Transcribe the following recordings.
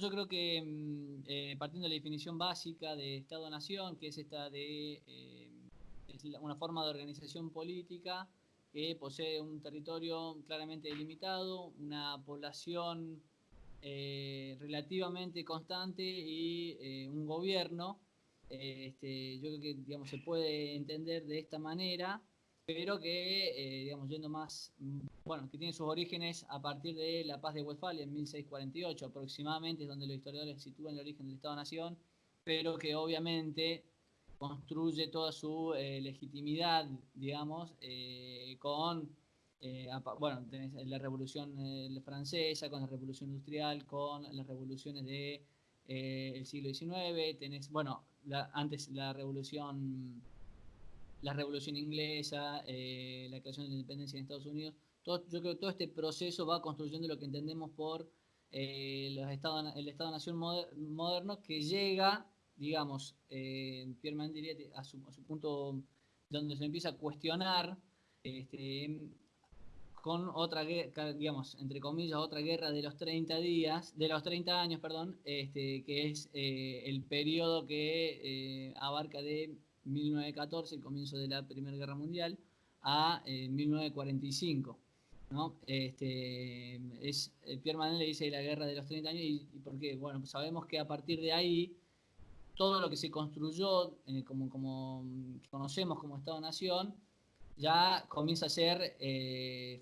yo creo que mm, eh, partiendo de la definición básica de Estado-Nación, que es esta de eh, una forma de organización política que posee un territorio claramente delimitado, una población eh, relativamente constante y un gobierno, este, yo creo que digamos, se puede entender de esta manera pero que, eh, digamos, yendo más, mm, bueno, que tiene sus orígenes a partir de la paz de Westfalia en 1648 aproximadamente, es donde los historiadores sitúan el origen del Estado-Nación, pero que obviamente construye toda su eh, legitimidad, digamos, eh, con, bueno, tenés la revolución francesa, con la revolución industrial, con las revoluciones del de, siglo XIX, tenés, bueno, antes la revolución la Revolución Inglesa, eh, la creación de la independencia en Estados Unidos. Todo, yo creo que todo este proceso va construyendo lo que entendemos por eh, los estados, el Estado-Nación moderno que llega, digamos, eh, Pierre diría, a su, punto donde se empieza a cuestionar este, con otra guerra, digamos, entre comillas, otra guerra de los 30 días, de los 30 años, perdón, este, que es el periodo que abarca de 1914, el comienzo de la Primera Guerra Mundial, a 1945. Eh, ¿no? Este, es, eh, Pierre Manel le dice la guerra de los 30 años, y, por qué? Bueno, pues sabemos que a partir de ahí, todo lo que se construyó, eh, como, como conocemos como Estado-Nación, ya comienza a ser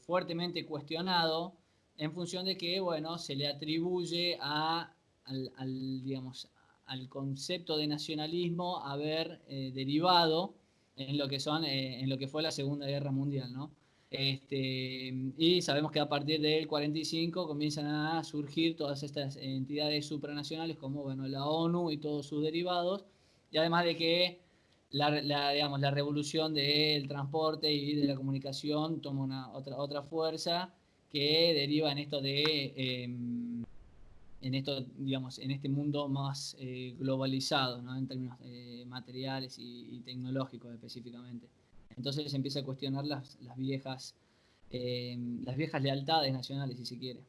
fuertemente cuestionado en función de que, bueno, se le atribuye a, al digamos, al concepto de nacionalismo haber eh, derivado en lo que son eh, en lo que fue la Segunda Guerra Mundial, ¿no? Este, y sabemos que a partir del 45 comienzan a surgir todas estas entidades supranacionales como bueno, la ONU y todos sus derivados, y además de que la, digamos, la revolución del transporte y de la comunicación toma una, otra, otra fuerza que deriva en esto de em, en esto, digamos, en este mundo más eh, globalizado, ¿no? en términos eh, materiales y, tecnológicos específicamente. Entonces se empieza a cuestionar las, las viejas, eh, las viejas lealtades nacionales, si se quiere.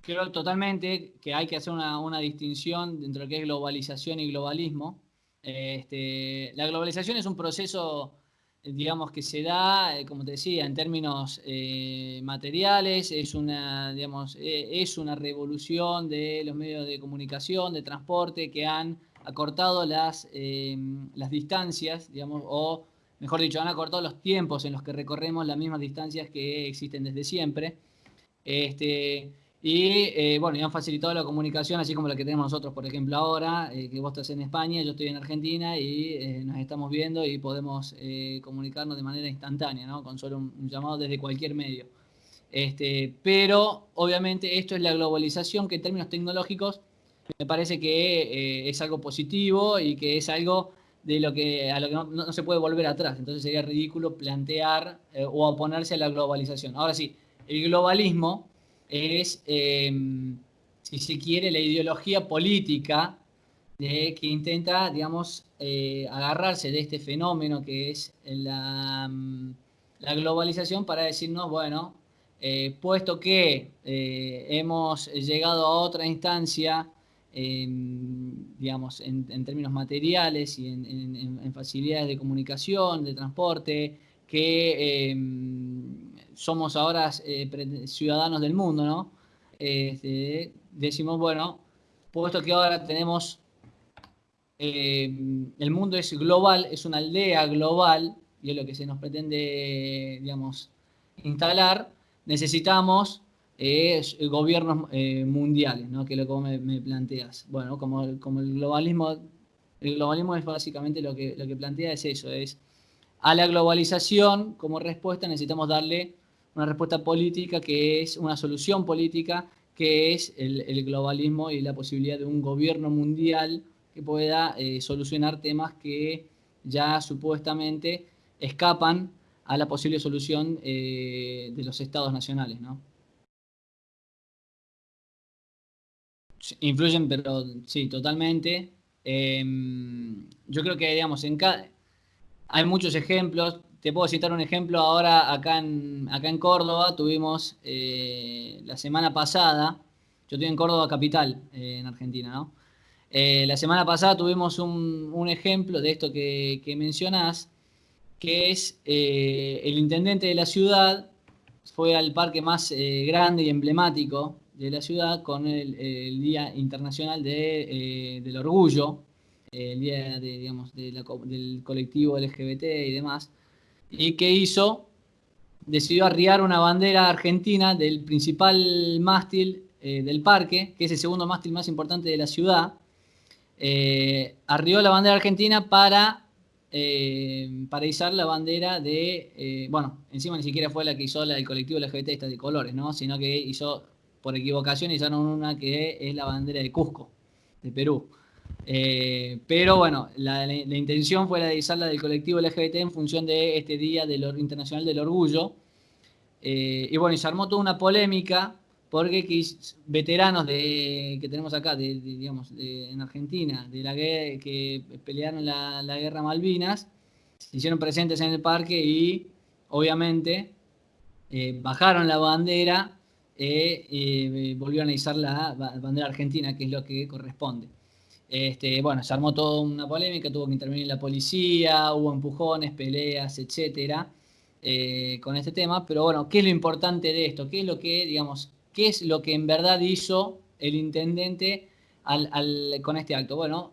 creo totalmente que hay que hacer una, una, distinción entre lo que es globalización y globalismo. Este, la globalización es un proceso digamos que se da, eh, como te decía, en términos eh, materiales, es una, digamos, eh, es una revolución de los medios de comunicación, de transporte, que han acortado las, las distancias, digamos, o mejor dicho, han acortado los tiempos en los que recorremos las mismas distancias que existen desde siempre. Este, y eh, bueno, y han facilitado la comunicación, así como la que tenemos nosotros, por ejemplo, ahora, eh, que vos estás en España, yo estoy en Argentina y eh, nos estamos viendo y podemos comunicarnos de manera instantánea, ¿no? con solo un, llamado desde cualquier medio. Este, pero obviamente esto es la globalización que en términos tecnológicos me parece que es algo positivo y que es algo de lo que, a lo que no, no se puede volver atrás. Entonces sería ridículo plantear o oponerse a la globalización. Ahora sí, el globalismo es, em, si se quiere, la ideología política de, que intenta, digamos, eh, agarrarse de este fenómeno que es la, mm, la globalización para decirnos, bueno, eh, puesto que eh, hemos llegado a otra instancia, em, digamos, en, términos materiales y en, facilidades de comunicación, de transporte, que em, somos ahora eh, ciudadanos del mundo, ¿no? Este, decimos, bueno, puesto que ahora tenemos, eh, el mundo es global, es una aldea global, y es lo que se nos pretende, digamos, instalar, necesitamos eh, gobiernos mundiales, ¿no? Que es lo que me, planteas. Bueno, como, como el globalismo, el globalismo es básicamente lo que, lo que plantea es eso, es a la globalización como respuesta necesitamos darle una respuesta política que es una solución política que es el, globalismo y la posibilidad de un gobierno mundial que pueda eh, solucionar temas que ya supuestamente escapan a la posible solución eh, de los estados nacionales. ¿no? Influyen, pero sí, totalmente. Em, yo creo que, digamos, en cada, hay muchos ejemplos, te puedo citar un ejemplo ahora acá en, acá en Córdoba, tuvimos eh, la semana pasada, yo estoy en Córdoba capital, eh, en Argentina, ¿no? Eh, la semana pasada tuvimos un, ejemplo de esto que, que mencionás, que es el intendente de la ciudad fue al parque más grande y emblemático de la ciudad con el, Día Internacional del Orgullo, el Día de, digamos, del colectivo LGBT y demás. ¿Y qué hizo? Decidió arriar una bandera argentina del principal mástil eh, del parque, que es el segundo mástil más importante de la ciudad. Eh, arrió la bandera argentina para, eh, para izar la bandera de, eh, bueno, encima ni siquiera fue la que hizo la del colectivo LGBT, esta de colores, ¿no? Sino que hizo, por equivocación, izaron una que es la bandera de Cusco, de Perú. Eh, pero bueno, la, intención fue la de izarla del colectivo LGBT en función de este Día del, Internacional del Orgullo. Eh, y bueno, y se armó toda una polémica porque veteranos de, que tenemos acá, de, digamos, en Argentina, de la que pelearon la, guerra Malvinas, se hicieron presentes en el parque y obviamente eh, bajaron la bandera y volvieron a izar la bandera argentina, que es lo que corresponde. Este, bueno, se armó toda una polémica, tuvo que intervenir la policía, hubo empujones, peleas, etcétera, eh, con este tema. Pero bueno, ¿qué es lo importante de esto? ¿Qué es lo que, digamos, qué es lo que en verdad hizo el intendente con este acto? Bueno,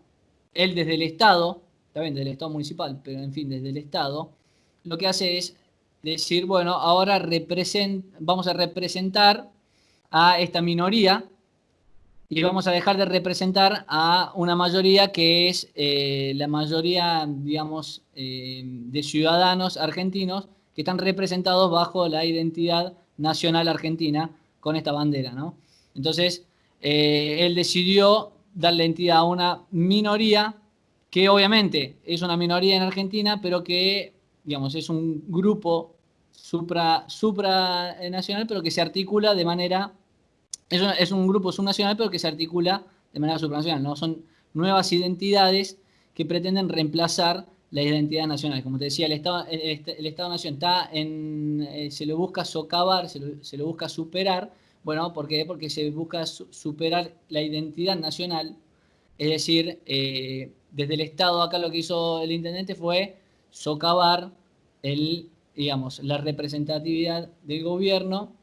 él desde el Estado, también desde el Estado municipal, pero en fin, desde el Estado, lo que hace es decir, bueno, ahora vamos a representar a esta minoría y vamos a dejar de representar a una mayoría que es eh, la mayoría, digamos, eh, de ciudadanos argentinos que están representados bajo la identidad nacional argentina con esta bandera, ¿no? Entonces, eh, él decidió darle entidad a una minoría que obviamente es una minoría en Argentina, pero que, digamos, es un grupo supra, supranacional, pero que se articula de manera es, un grupo subnacional, pero que se articula de manera supranacional, ¿no? Son nuevas identidades que pretenden reemplazar la identidad nacional. Como te decía, el Estado, el, Estado-Nación está en, eh, se lo busca socavar, se lo, busca superar. Bueno, ¿por qué? Porque se busca superar la identidad nacional. Es decir, eh, desde el Estado acá lo que hizo el intendente fue socavar el, digamos, la representatividad del gobierno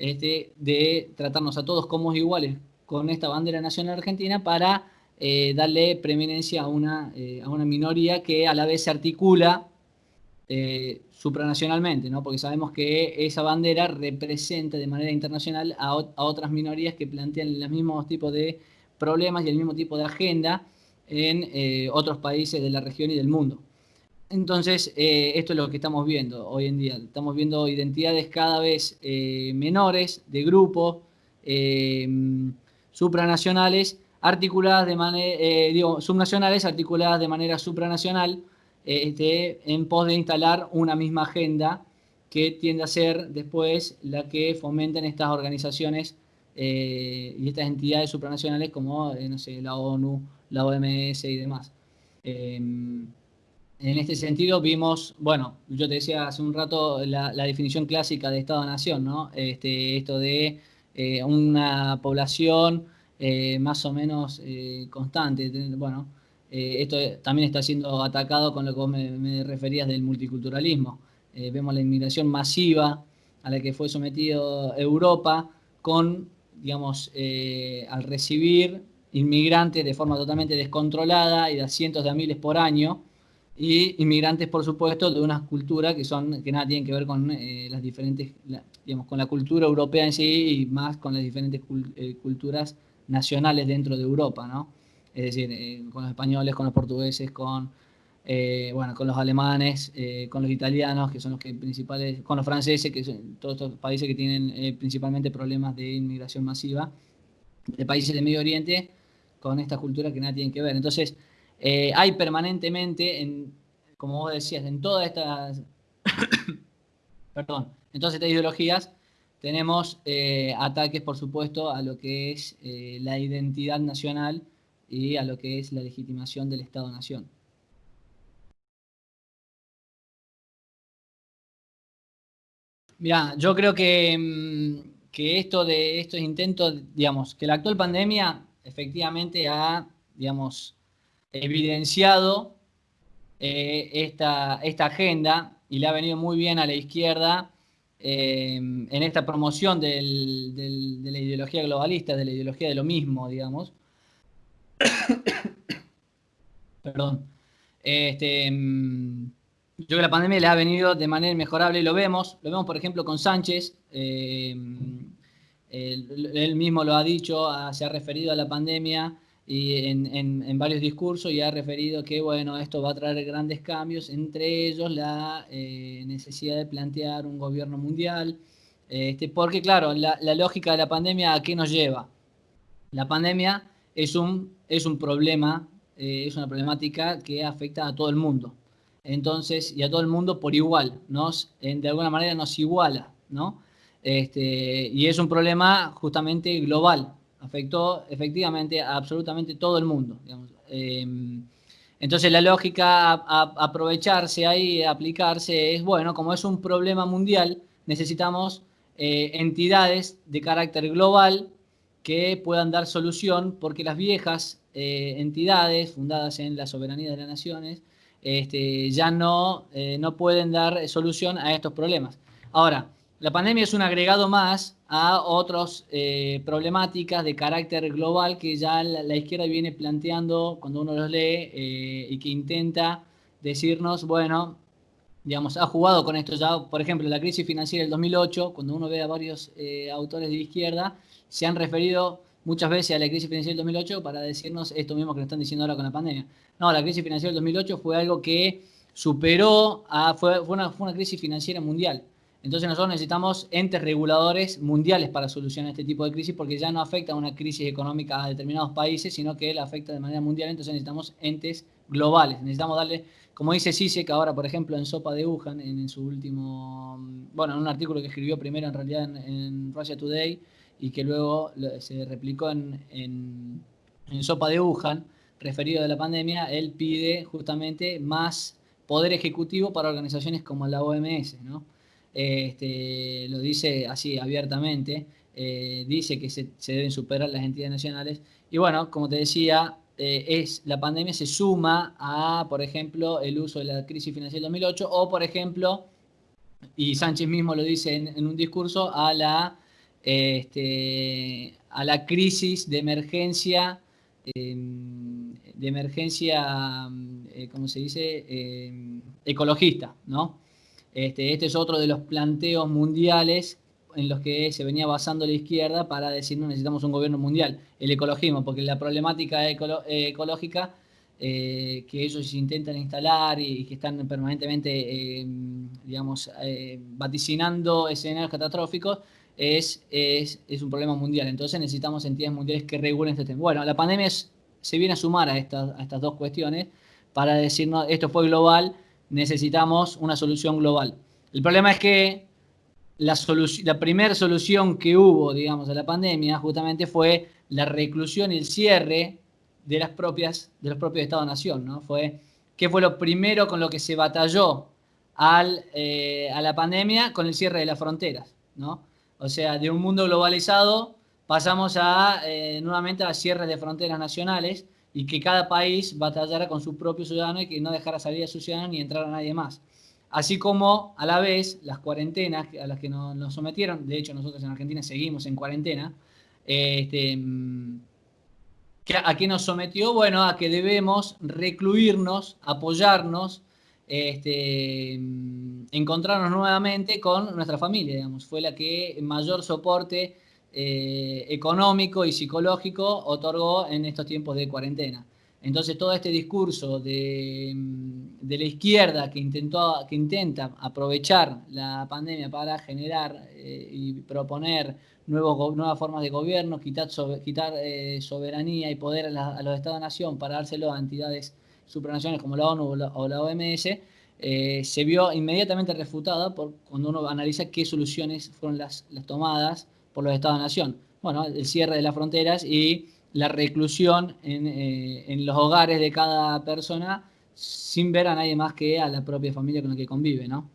este, de tratarnos a todos como iguales con esta bandera nacional argentina para eh, darle preeminencia a una, eh, a una minoría que a la vez se articula eh, supranacionalmente, ¿no? porque sabemos que esa bandera representa de manera internacional a, a, otras minorías que plantean los mismos tipos de problemas y el mismo tipo de agenda en otros países de la región y del mundo. Entonces, eh, esto es lo que estamos viendo hoy en día. Estamos viendo identidades cada vez eh, menores de grupos eh, supranacionales articuladas de manera, digo, subnacionales articuladas de manera supranacional este, en pos de instalar una misma agenda que tiende a ser después la que fomentan estas organizaciones y estas entidades supranacionales como, no sé, la ONU, la OMS y demás. En este sentido vimos, bueno, yo te decía hace un rato la, definición clásica de Estado-Nación, ¿no? Este, esto de eh, una población eh, más o menos eh, constante. Bueno, esto también está siendo atacado con lo que me, me referías del multiculturalismo. vemos la inmigración masiva a la que fue sometido Europa con, digamos, al recibir inmigrantes de forma totalmente descontrolada y de cientos de miles por año, y inmigrantes, por supuesto, de unas culturas que son que nada tienen que ver con eh, las diferentes, digamos, con la cultura europea en sí y más con las diferentes eh, culturas nacionales dentro de Europa, ¿no? Es decir, eh, con los españoles, con los portugueses, con, bueno, con los alemanes, con los italianos, que son los que principales, con los franceses, que son todos estos países que tienen principalmente problemas de inmigración masiva, de países del Medio Oriente, con estas culturas que nada tienen que ver. Entonces, eh, hay permanentemente, en, como vos decías, en todas estas, perdón, en todas estas ideologías, tenemos eh, ataques, por supuesto, a lo que es eh, la identidad nacional y a lo que es la legitimación del Estado-Nación. Mira, yo creo que, mm, que, esto de estos intentos, digamos, que la actual pandemia efectivamente ha, digamos, evidenciado eh, esta, esta agenda y le ha venido muy bien a la izquierda eh, en esta promoción de la ideología globalista, de la ideología de lo mismo, digamos. Perdón. Este, mm, yo creo que la pandemia le ha venido de manera inmejorable y lo vemos. Lo vemos, por ejemplo, con Sánchez. Eh, él, mismo lo ha dicho, se ha referido a la pandemia y en, varios discursos y ha referido que bueno, esto va a traer grandes cambios, entre ellos la eh, necesidad de plantear un gobierno mundial, este, porque claro, la, lógica de la pandemia a qué nos lleva. La pandemia es un, es un problema, eh, es una problemática que afecta a todo el mundo. Entonces, y a todo el mundo por igual, nos, de alguna manera nos iguala, ¿no? Este, y es un problema justamente global, afectó efectivamente a absolutamente todo el mundo. Em, entonces la lógica a, aprovecharse ahí, aplicarse, es, bueno, como es un problema mundial, necesitamos eh, entidades de carácter global que puedan dar solución, porque las viejas eh, entidades fundadas en la soberanía de las naciones este, ya no, eh, no pueden dar solución a estos problemas. Ahora, la pandemia es un agregado más a otras eh, problemáticas de carácter global que ya la, izquierda viene planteando cuando uno los lee eh, y que intenta decirnos, bueno, digamos, ha jugado con esto ya, por ejemplo, la crisis financiera del 2008, cuando uno ve a varios eh, autores de izquierda, se han referido muchas veces a la crisis financiera del 2008 para decirnos esto mismo que nos están diciendo ahora con la pandemia. No, la crisis financiera del 2008 fue algo que superó, a, fue, fue, una, fue una crisis financiera mundial entonces nosotros necesitamos entes reguladores mundiales para solucionar este tipo de crisis porque ya no afecta a una crisis económica a determinados países, sino que la afecta de manera mundial, entonces necesitamos entes globales. Necesitamos darle, como dice que ahora, por ejemplo, en Sopa de Wuhan, en, su último, bueno, en un artículo que escribió primero en realidad en, Russia Today y que luego se replicó en, Sopa de Wuhan, referido a la pandemia, él pide justamente más poder ejecutivo para organizaciones como la OMS, ¿no? Este, lo dice así abiertamente, eh, dice que se, deben superar las entidades nacionales. Y bueno, como te decía, eh, es, la pandemia se suma a, por ejemplo, el uso de la crisis financiera del 2008 o, por ejemplo, y Sánchez mismo lo dice en, un discurso, a la, este, a la crisis de emergencia, em, de emergencia, eh, ¿cómo se dice?, em, ecologista, ¿no? Este, este, es otro de los planteos mundiales en los que se venía basando la izquierda para decir no necesitamos un gobierno mundial, el ecologismo, porque la problemática ecológica eh, que ellos intentan instalar y, que están permanentemente, eh, digamos, eh, vaticinando escenarios catastróficos, es, es, es, un problema mundial. Entonces necesitamos entidades mundiales que regulen este tema. Bueno, la pandemia se viene a sumar a estas, a estas dos cuestiones para decirnos, esto fue global, necesitamos una solución global. El problema es que la, la primera solución que hubo, digamos, a la pandemia justamente fue la reclusión y el cierre de, las propias, de los propios Estados-Nación, ¿no? Fue, ¿Qué fue lo primero con lo que se batalló al, eh, a la pandemia? Con el cierre de las fronteras, ¿no? O sea, de un mundo globalizado pasamos a, eh, nuevamente a cierre de fronteras nacionales y que cada país batallara con su propio ciudadano y que no dejara salir a su ciudadano ni entrar a nadie más. Así como a la vez las cuarentenas a las que nos, sometieron, de hecho nosotros en Argentina seguimos en cuarentena, este, ¿a qué nos sometió? Bueno, a que debemos recluirnos, apoyarnos, este, encontrarnos nuevamente con nuestra familia, digamos. Fue la que mayor soporte eh, económico y psicológico otorgó en estos tiempos de cuarentena. Entonces todo este discurso de, mm, la izquierda que, intentó, que intenta aprovechar la pandemia para generar eh, y proponer nuevas formas de gobierno, quitar, eh, soberanía y poder a, los Estados-nación para dárselo a entidades supranacionales como la ONU o la, OMS, se vio inmediatamente refutada por, cuando uno analiza qué soluciones fueron las tomadas por los Estados-nación. Bueno, el cierre de las fronteras y la reclusión eh, en, los hogares de cada persona sin ver a nadie más que a la propia familia con la que convive, ¿no?